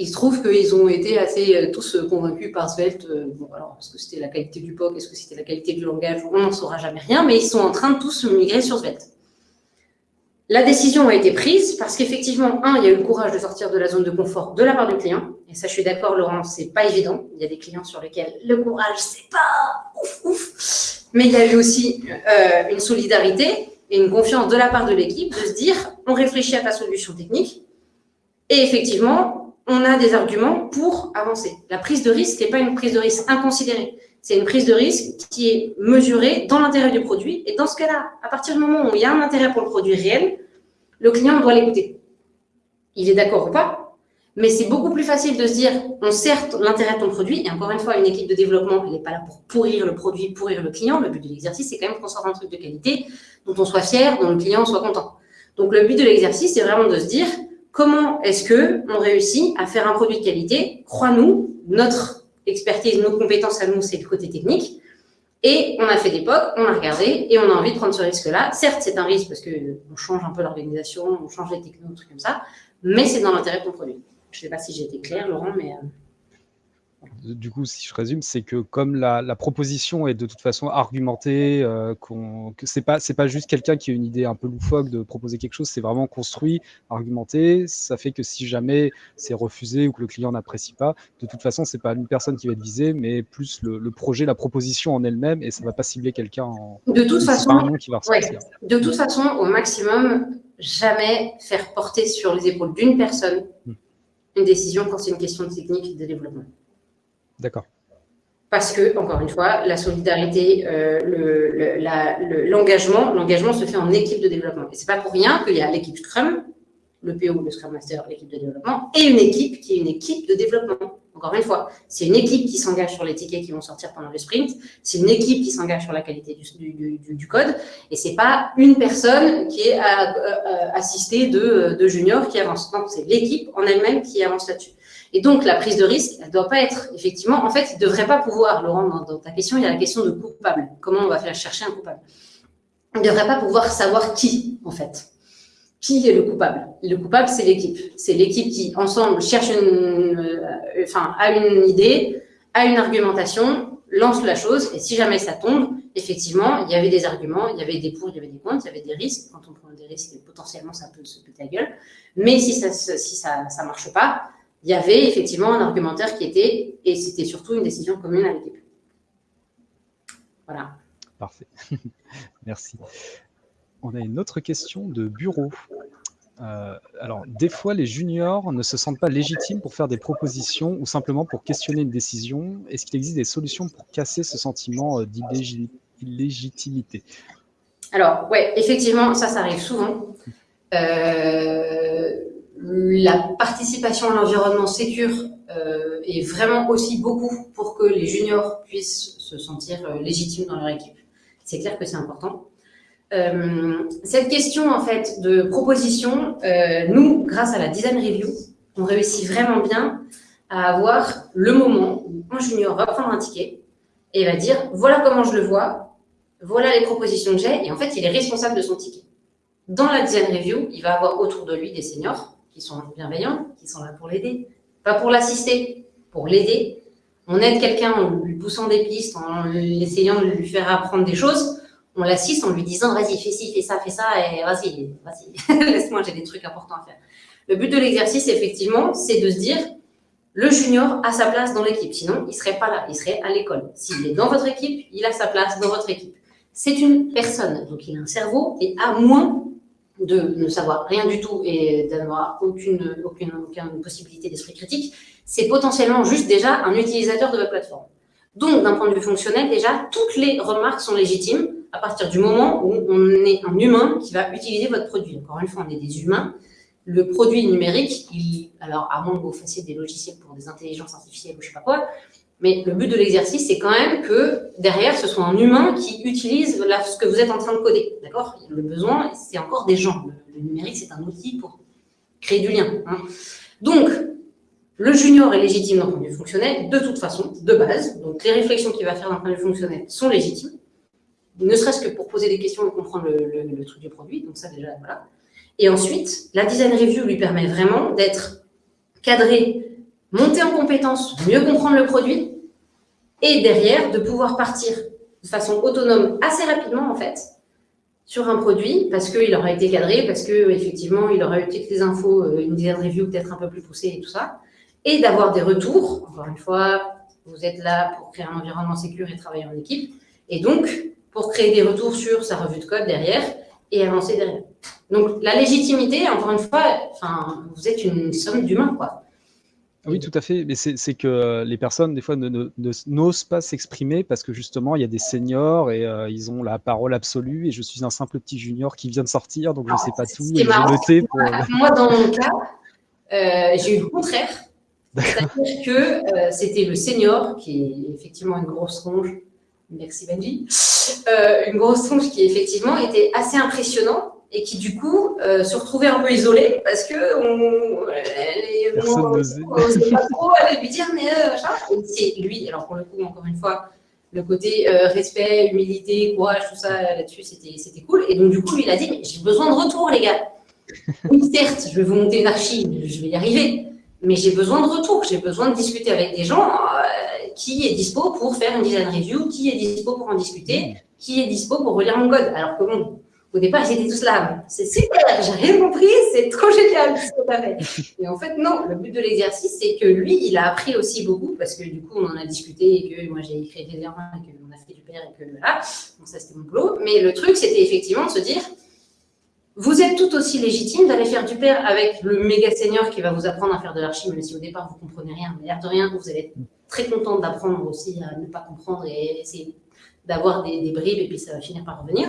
il se trouve qu'ils ont été assez euh, tous euh, convaincus par Svelte. Euh, bon, alors, est-ce que c'était la qualité du POC Est-ce que c'était la qualité du langage On n'en saura jamais rien, mais ils sont en train de tous migrer sur Svelte. La décision a été prise parce qu'effectivement, un, il y a eu le courage de sortir de la zone de confort de la part du client. Et ça, je suis d'accord, Laurent, c'est pas évident. Il y a des clients sur lesquels le courage, c'est pas ouf, ouf. Mais il y a eu aussi une solidarité et une confiance de la part de l'équipe de se dire, on réfléchit à ta solution technique. Et effectivement, on a des arguments pour avancer. La prise de risque n'est pas une prise de risque inconsidérée. C'est une prise de risque qui est mesurée dans l'intérêt du produit. Et dans ce cas-là, à partir du moment où il y a un intérêt pour le produit réel, le client doit l'écouter. Il est d'accord ou pas, mais c'est beaucoup plus facile de se dire, on sert l'intérêt de ton produit. Et encore une fois, une équipe de développement, elle n'est pas là pour pourrir le produit, pourrir le client. Le but de l'exercice, c'est quand même qu'on sorte un truc de qualité, dont on soit fier, dont le client soit content. Donc, le but de l'exercice, c'est vraiment de se dire, comment est-ce que on réussit à faire un produit de qualité? Crois-nous, notre expertise, nos compétences à nous, c'est le côté technique. Et on a fait des POC, on a regardé et on a envie de prendre ce risque-là. Certes, c'est un risque parce qu'on change un peu l'organisation, on change les technos, trucs comme ça, mais c'est dans l'intérêt de ton produit. Je ne sais pas si j'ai été claire, Laurent, mais... Euh, du coup, si je résume, c'est que comme la, proposition est de toute façon argumentée, euh, que c'est pas c'est pas juste quelqu'un qui a une idée un peu loufoque de proposer quelque chose, c'est vraiment construit, argumenté. Ça fait que si jamais c'est refusé ou que le client n'apprécie pas, de toute façon, c'est pas une personne qui va être visée, mais plus le, projet, la proposition en elle-même, et ça va pas cibler quelqu'un en. De toute façon, de toute façon, au maximum, jamais faire porter sur les épaules d'une personne hmm. Une décision quand c'est une question de technique de développement. D'accord. Parce que, encore une fois, la solidarité, euh, l'engagement, l'engagement se fait en équipe de développement. Et c'est pas pour rien qu'il y a l'équipe Scrum, le PO, le Scrum Master, l'équipe de développement, et une équipe qui est une équipe de développement. Encore une fois, c'est une équipe qui s'engage sur les tickets qui vont sortir pendant le sprint, c'est une équipe qui s'engage sur la qualité du, code, et c'est pas une personne qui est assistée de, juniors qui avance. Non, c'est l'équipe en elle-même qui avance là-dessus. Et donc, la prise de risque, elle ne doit pas être, effectivement, en fait, il ne devrait pas pouvoir, Laurent, dans, ta question, il y a la question de coupable. Comment on va faire chercher un coupable? Il ne devrait pas pouvoir savoir qui, en fait. Qui est le coupable Le coupable, c'est l'équipe. C'est l'équipe qui, ensemble, cherche une, euh, enfin, a une idée, a une argumentation, lance la chose, et si jamais ça tombe, effectivement, il y avait des arguments, il y avait des pour, il y avait des contre, il y avait des risques. Quand on prend des risques, potentiellement, ça peut se péter la gueule. Mais si ça si ça, ça marche pas, il y avait effectivement un argumentaire qui était, et c'était surtout une décision commune à l'équipe. Voilà. Parfait. Merci. On a une autre question de bureau. Euh, alors, des fois, les juniors ne se sentent pas légitimes pour faire des propositions ou simplement pour questionner une décision. Est-ce qu'il existe des solutions pour casser ce sentiment euh, d'illégitimité Alors, ouais, effectivement, ça, ça arrive souvent. Euh, la participation à l'environnement sécure est vraiment aussi beaucoup pour que les juniors puissent se sentir légitimes dans leur équipe. C'est clair que c'est important. Euh, cette question en fait de proposition, nous, grâce à la design review, on réussit vraiment bien à avoir le moment où un junior va prendre un ticket et va dire voilà comment je le vois, voilà les propositions que j'ai, et en fait, il est responsable de son ticket. Dans la design review, il va avoir autour de lui des seniors qui sont bienveillants, qui sont là pour l'aider, pas pour l'assister, pour l'aider. On aide quelqu'un en lui poussant des pistes, en essayant de lui faire apprendre des choses. On l'assiste en lui disant, vas-y, fais ci, fais ça, fais ça, et vas-y, vas-y, laisse-moi, j'ai des trucs importants à faire. Le but de l'exercice, effectivement, c'est de se dire, le junior a sa place dans l'équipe. Sinon, il ne serait pas là, il serait à l'école. S'il est dans votre équipe, il a sa place dans votre équipe. C'est une personne, donc il a un cerveau, et à moins de ne savoir rien du tout et d'avoir aucune, aucune, aucune possibilité d'esprit critique, c'est potentiellement juste déjà un utilisateur de votre plateforme. Donc, d'un point de vue fonctionnel, déjà, toutes les remarques sont légitimes à partir du moment où on est un humain qui va utiliser votre produit. Encore une fois, on est des humains. Le produit numérique, alors à moins que vous fassiez des logiciels pour des intelligences artificielles ou je sais pas quoi, mais le but de l'exercice, c'est quand même que derrière, ce soit un humain qui utilise ce que vous êtes en train de coder. D'accord? Le besoin, c'est encore des gens. Le, numérique, c'est un outil pour créer du lien. Hein. Donc, le junior est légitime d'un point de vue fonctionnel, de toute façon, de base. Donc, les réflexions qu'il va faire d'un point de vue fonctionnel sont légitimes, ne serait-ce que pour poser des questions et comprendre le, truc du produit. Donc, ça, déjà, voilà. Et ensuite, la design review lui permet vraiment d'être cadré monter en compétence, mieux comprendre le produit, et derrière, de pouvoir partir de façon autonome assez rapidement, en fait, sur un produit, parce qu'il aura été cadré, parce qu'effectivement, il aura eu toutes les infos, euh, une design review peut-être un peu plus poussée et tout ça, et d'avoir des retours. Encore une fois, vous êtes là pour créer un environnement sécur et travailler en équipe, et donc, pour créer des retours sur sa revue de code derrière, et avancer derrière. Donc, la légitimité, encore une fois, enfin, vous êtes une somme d'humains, quoi. Oui, tout à fait. Mais c'est que euh, les personnes, des fois, n'osent pas s'exprimer parce que justement, il y a des seniors et euh, ils ont la parole absolue. Et je suis un simple petit junior qui vient de sortir, donc je ne sais pas tout. Et je pour... Moi, dans mon cas, euh, j'ai eu le contraire. C'est-à-dire que c'était le senior qui est effectivement une grosse ronge. Merci Benji. une grosse ronge qui effectivement était assez impressionnant et qui du coup euh, se retrouvait un peu isolé parce que on, n'osait. pas trop aller lui dire mais euh, c'est lui alors pour le coup encore une fois le côté euh, respect humilité courage tout ça là-dessus c'était cool. Et donc du coup lui il a dit j'ai besoin de retour les gars. Oui certes je vais vous monter une archive je vais y arriver. Mais j'ai besoin de retour j'ai besoin de discuter avec des gens qui est dispo pour faire une design review qui est dispo pour en discuter qui est dispo pour relire mon code alors que bon au départ, ils étaient tous là. C'est super, j'ai rien compris, c'est trop génial ce tu as fait. Et en fait, non, le but de l'exercice, c'est que lui, il a appris aussi beaucoup parce que du coup, on en a discuté et que moi, j'ai écrit des erreurs et qu'on a fait du père et que voilà. Donc, ça, c'était mon boulot. Mais le truc, c'était effectivement de se dire, vous êtes tout aussi légitime d'aller faire du père avec le méga senior qui va vous apprendre à faire de l'archi, même si au départ, vous comprenez rien. Mais l'air de rien, vous allez être très content d'apprendre aussi à ne pas comprendre et essayer d'avoir des, des bribes et puis ça va finir par revenir.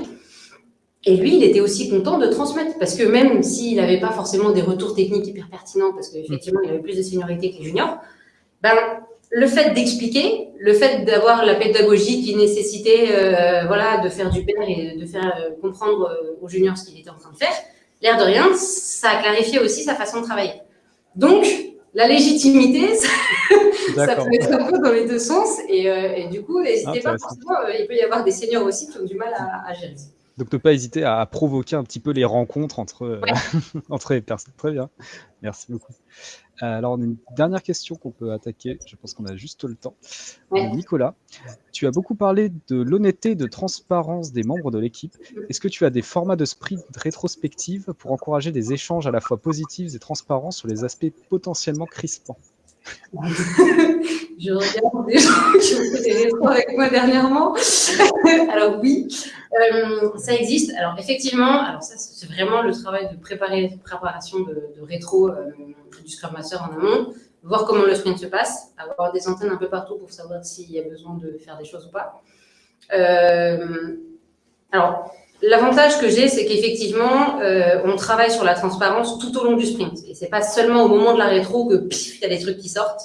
Et lui, il était aussi content de transmettre, parce que même s'il n'avait pas forcément des retours techniques hyper pertinents, parce qu'effectivement, il avait plus de seniorité que les juniors, ben, le fait d'expliquer, le fait d'avoir la pédagogie qui nécessitait euh, voilà, de faire du père et de faire euh, comprendre euh, aux juniors ce qu'il était en train de faire, l'air de rien, ça a clarifié aussi sa façon de travailler. Donc, la légitimité, ça, peut être un peu dans les deux sens, et, du coup, n'hésitez pas, forcément, il peut y avoir des seniors aussi qui ont du mal à, à gérer ça. Donc ne pas hésiter à provoquer un petit peu les rencontres entre, euh, entre les personnes. Très bien, merci beaucoup. Euh, alors on a une dernière question qu'on peut attaquer, je pense qu'on a juste le temps. Nicolas, tu as beaucoup parlé de l'honnêteté, de transparence des membres de l'équipe. Est-ce que tu as des formats de sprint rétrospective pour encourager des échanges à la fois positifs et transparents sur les aspects potentiellement crispants? je regarde des gens qui ont fait des rétros avec moi dernièrement. alors oui, euh, ça existe. Alors effectivement, alors ça c'est vraiment le travail de préparation de, rétro euh, du Scrum Master en amont, voir comment le sprint se passe, avoir des antennes un peu partout pour savoir s'il y a besoin de faire des choses ou pas. Euh, alors L'avantage que j'ai, c'est qu'effectivement, euh, on travaille sur la transparence tout au long du sprint. Et c'est pas seulement au moment de la rétro que il y a des trucs qui sortent.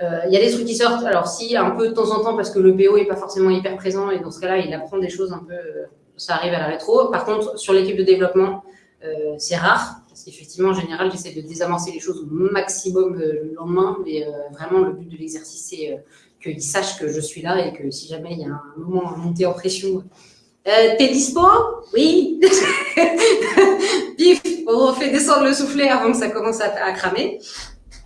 Euh, il y a des trucs qui sortent. Alors si un peu de temps en temps parce que le PO est pas forcément hyper présent et dans ce cas-là, il apprend des choses un peu. Euh, ça arrive à la rétro. Par contre, sur l'équipe de développement, c'est rare parce qu'effectivement, en général, j'essaie de désamorcer les choses au maximum le lendemain. Mais vraiment, le but de l'exercice, c'est qu'ils sachent que je suis là et que si jamais il y a un moment à monter en pression, euh, t'es dispo? Oui. Pif, on refait descendre le soufflet avant que ça commence à, cramer.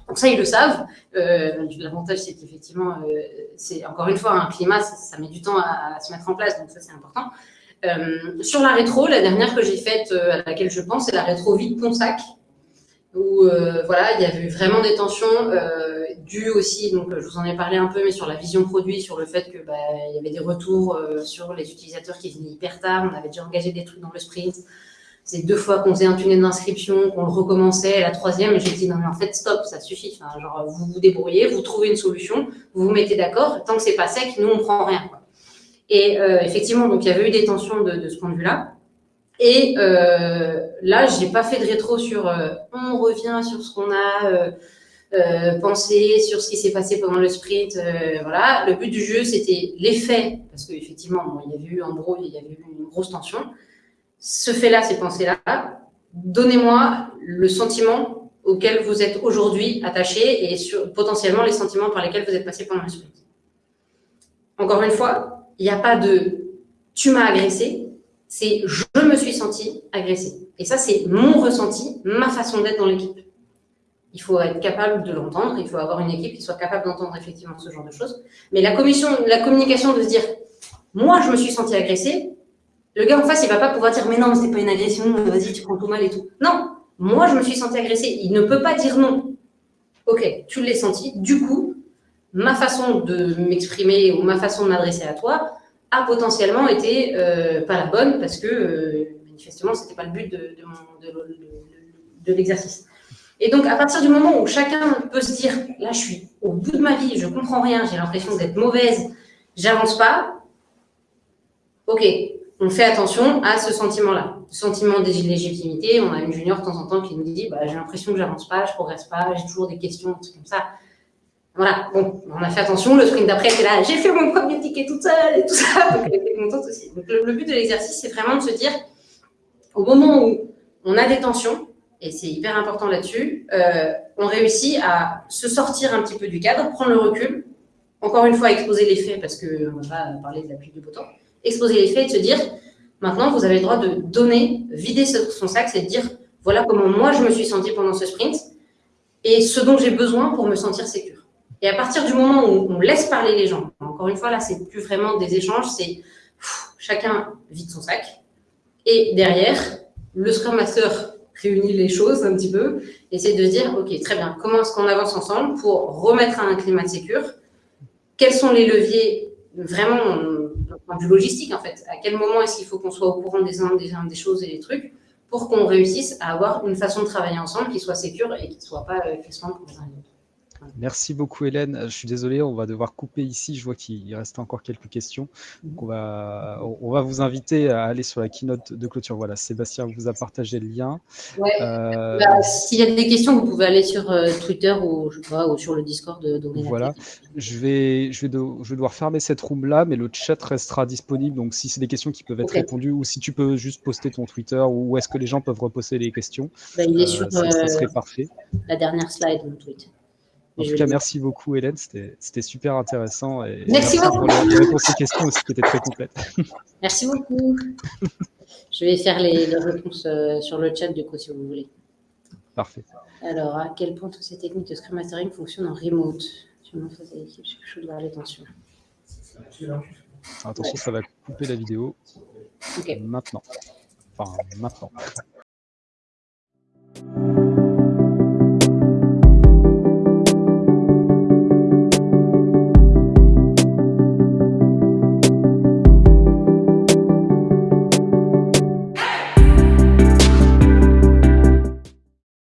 Donc ça, ils le savent. Euh, L'avantage, c'est qu'effectivement, euh, c'est encore une fois un climat, ça, met du temps à, se mettre en place, donc ça, c'est important. Euh, sur la rétro, la dernière que j'ai faite, à laquelle je pense, c'est la rétro vide Ponsac, où voilà, il y avait vraiment des tensions euh, dues aussi, donc je vous en ai parlé un peu, mais sur la vision produit, sur le fait que bah, il y avait des retours euh, sur les utilisateurs qui venaient hyper tard, on avait déjà engagé des trucs dans le sprint. C'est deux fois qu'on faisait un tunnel d'inscription, qu'on le recommençait, la troisième, j'ai dit non mais en fait stop, ça suffit. Enfin, genre vous vous débrouillez, vous trouvez une solution, vous vous mettez d'accord. Tant que c'est pas sec, nous on prend rien. Et euh, effectivement, donc il y avait eu des tensions de, ce point de vue-là. Et euh, là, j'ai pas fait de rétro sur euh, on revient sur ce qu'on a euh, pensé, sur ce qui s'est passé pendant le sprint. Euh, voilà, le but du jeu, c'était les faits, parce qu'effectivement, bon, il y avait eu en gros, il y avait eu une grosse tension. Ce fait-là, ces pensées-là, donnez-moi le sentiment auquel vous êtes aujourd'hui attaché et sur, potentiellement les sentiments par lesquels vous êtes passé pendant le sprint. Encore une fois, il n'y a pas de tu m'as agressé, c'est je me suis senti agressée. Et ça, c'est mon ressenti, ma façon d'être dans l'équipe. Il faut être capable de l'entendre, il faut avoir une équipe qui soit capable d'entendre effectivement ce genre de choses. Mais la, communication de se dire, moi, je me suis senti agressée, le gars en face, il va pas pouvoir dire, mais non, c'est pas une agression, vas-y, tu prends tout mal et tout. Non, moi, je me suis senti agressée. Il ne peut pas dire non. Ok, tu l'as senti. Du coup, ma façon de m'exprimer ou ma façon de m'adresser à toi, a potentiellement été euh, pas la bonne parce que euh, manifestement c'était pas le but de l'exercice. Et donc à partir du moment où chacun peut se dire là je suis au bout de ma vie, je comprends rien, j'ai l'impression d'être mauvaise, j'avance pas. Ok, on fait attention à ce sentiment-là, sentiment d'illégitimité. On a une junior de temps en temps qui nous dit bah, j'ai l'impression que j'avance pas, je progresse pas, j'ai toujours des questions, des trucs comme ça. Voilà, bon, on a fait attention. Le sprint d'après, c'est là, j'ai fait mon premier ticket toute seule et tout ça. Donc, elle était contente aussi. Donc, le, but de l'exercice, c'est vraiment de se dire, au moment où on a des tensions, et c'est hyper important là-dessus, euh, on réussit à se sortir un petit peu du cadre, prendre le recul, encore une fois, exposer les faits, parce qu'on va pas parler de la pluie du beau exposer les faits et de se dire, maintenant, vous avez le droit de donner, vider son sac, c'est de dire, voilà comment moi je me suis senti pendant ce sprint, et ce dont j'ai besoin pour me sentir sécure. Et à partir du moment où on laisse parler les gens, encore une fois, là, c'est plus vraiment des échanges, c'est chacun vide son sac. Et derrière, le Scrum Master réunit les choses un petit peu, essaie de dire, OK, très bien, comment est-ce qu'on avance ensemble pour remettre un climat de sécure Quels sont les leviers vraiment de vue logistique, en fait? À quel moment est-ce qu'il faut qu'on soit au courant des, des, des choses et des trucs pour qu'on réussisse à avoir une façon de travailler ensemble qui soit sécure et qui ne soit pas euh, pour les uns et les Merci beaucoup Hélène. Je suis désolé, on va devoir couper ici. Je vois qu'il reste encore quelques questions. Donc on, va, on va vous inviter à aller sur la keynote de clôture. Voilà, Sébastien vous a partagé le lien. Ouais. Euh... Bah, S'il y a des questions, vous pouvez aller sur euh, Twitter ou, je sais pas, ou sur le Discord de, de Voilà. Je vais, je, vais de, je vais devoir fermer cette room-là, mais le chat restera disponible. Donc si c'est des questions qui peuvent être okay. répondues ou si tu peux juste poster ton Twitter ou est-ce que les gens peuvent reposter les questions, bah, il est euh, sur, ça, ça, serait parfait. La dernière slide, mon tweet. En tout cas, merci beaucoup Hélène, c'était super intéressant. Et merci, merci beaucoup. pour les réponses aux questions aussi qui étaient très complètes. Merci beaucoup. Je vais faire les, les réponses euh, sur le chat du coup si vous voulez. Parfait. Alors, à quel point toutes ces techniques de Scrum Mastering fonctionnent en remote? Sur mon phase d'équipe, je suis chaud de voir les tensions. Attention, ouais. ça va couper la vidéo. Okay. Maintenant. Enfin, maintenant.